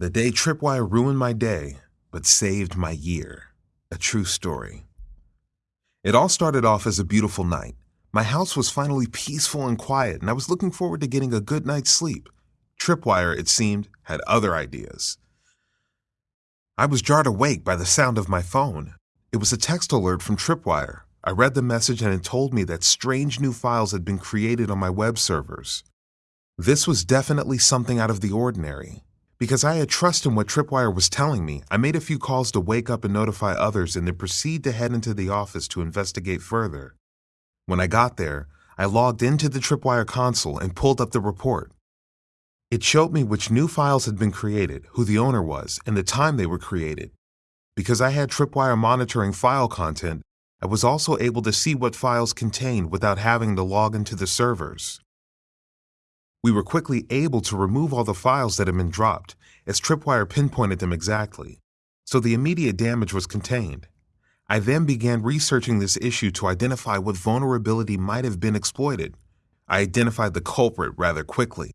The day Tripwire ruined my day, but saved my year. A true story. It all started off as a beautiful night. My house was finally peaceful and quiet, and I was looking forward to getting a good night's sleep. Tripwire, it seemed, had other ideas. I was jarred awake by the sound of my phone. It was a text alert from Tripwire. I read the message and it told me that strange new files had been created on my web servers. This was definitely something out of the ordinary. Because I had trust in what Tripwire was telling me, I made a few calls to wake up and notify others and then proceed to head into the office to investigate further. When I got there, I logged into the Tripwire console and pulled up the report. It showed me which new files had been created, who the owner was, and the time they were created. Because I had Tripwire monitoring file content, I was also able to see what files contained without having to log into the servers. We were quickly able to remove all the files that had been dropped, as Tripwire pinpointed them exactly, so the immediate damage was contained. I then began researching this issue to identify what vulnerability might have been exploited. I identified the culprit rather quickly.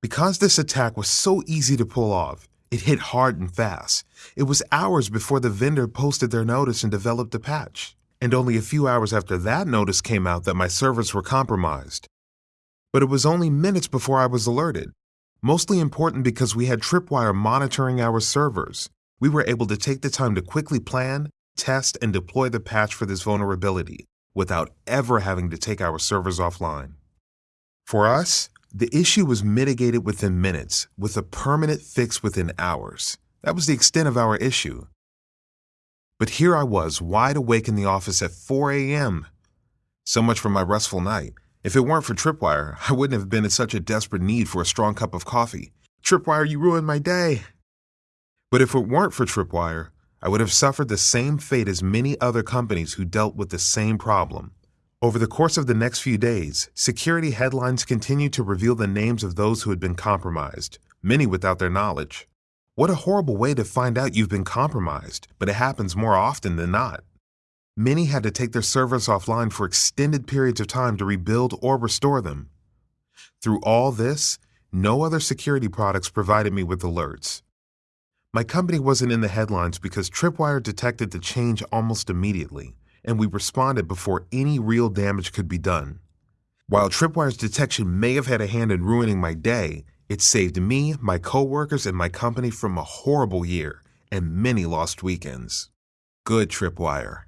Because this attack was so easy to pull off, it hit hard and fast. It was hours before the vendor posted their notice and developed a patch. And only a few hours after that notice came out that my servers were compromised. But it was only minutes before I was alerted. Mostly important because we had Tripwire monitoring our servers. We were able to take the time to quickly plan, test, and deploy the patch for this vulnerability without ever having to take our servers offline. For us, the issue was mitigated within minutes, with a permanent fix within hours. That was the extent of our issue. But here I was, wide awake in the office at 4 a.m. So much for my restful night. If it weren't for Tripwire, I wouldn't have been in such a desperate need for a strong cup of coffee. Tripwire, you ruined my day. But if it weren't for Tripwire, I would have suffered the same fate as many other companies who dealt with the same problem. Over the course of the next few days, security headlines continued to reveal the names of those who had been compromised, many without their knowledge. What a horrible way to find out you've been compromised, but it happens more often than not. Many had to take their servers offline for extended periods of time to rebuild or restore them. Through all this, no other security products provided me with alerts. My company wasn't in the headlines because Tripwire detected the change almost immediately and we responded before any real damage could be done. While Tripwire's detection may have had a hand in ruining my day, it saved me, my coworkers, and my company from a horrible year and many lost weekends. Good Tripwire.